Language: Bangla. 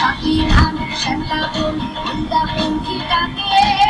সখীর আমি শ্যামলা বলি উল্টা পঙ্খী ডাকে